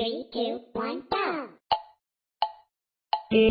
Three, two, one, go! You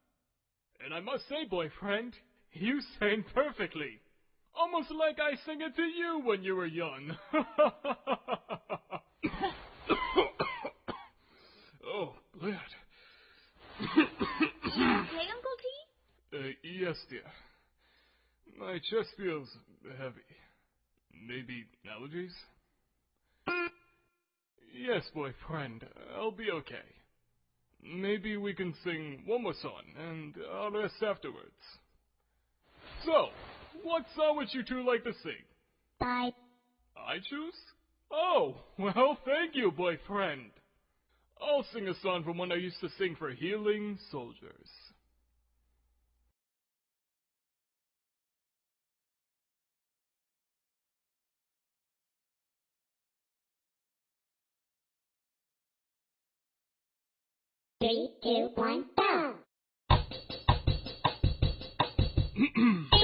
And I must say, boyfriend, you sang perfectly. Almost like I sang it to you when you were young. oh, blood. Okay, Uncle T? Uh, yes, dear. My chest feels heavy. Maybe allergies? Yes, boyfriend, I'll be okay. Maybe we can sing one more song, and I'll rest afterwards. So, what song would you two like to sing? Bye. I choose? Oh, well, thank you, boyfriend. I'll sing a song from one I used to sing for healing soldiers. Three, two, one, go!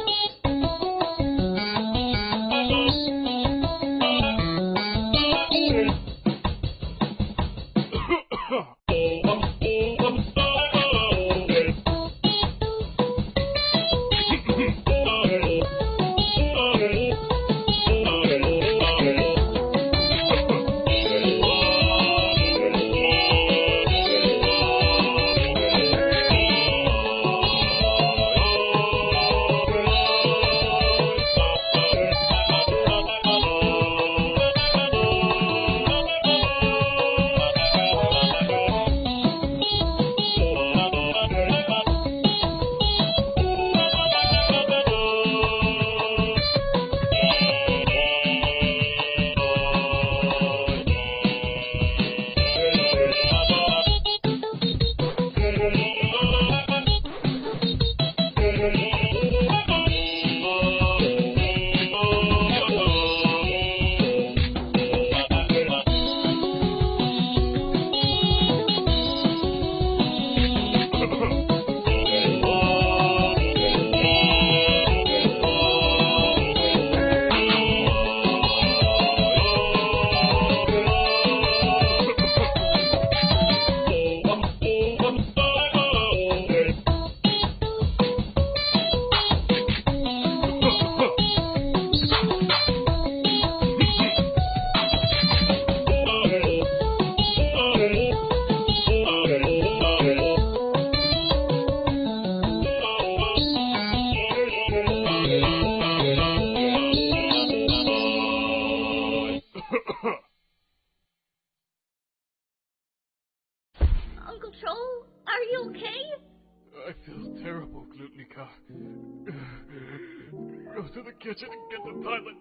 Go to the kitchen and get the toilet.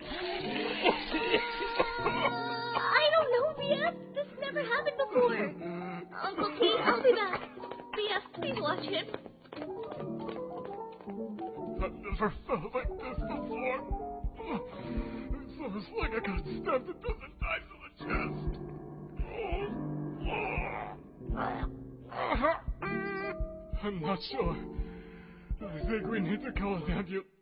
Uh, I don't know, BF. This never happened before. Uncle T, I'll be back. BF, please watch him. I've never felt like this before. It's almost like I got stabbed a dozen times in the chest. Oh, uh, uh-huh. I'm not sure. I think we need to call an ambulance. Boyfriend,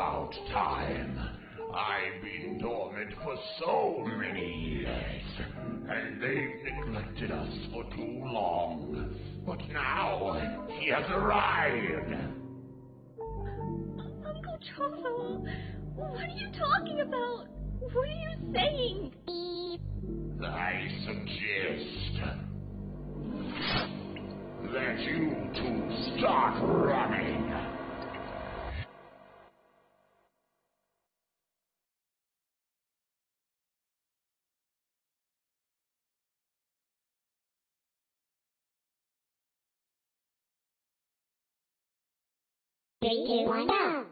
about time. I've been dormant for so many years, and they've neglected us for too long. But now he has arrived. Uncle Trovo, what are you talking about? What are you saying? I suggest Three, two, one, go.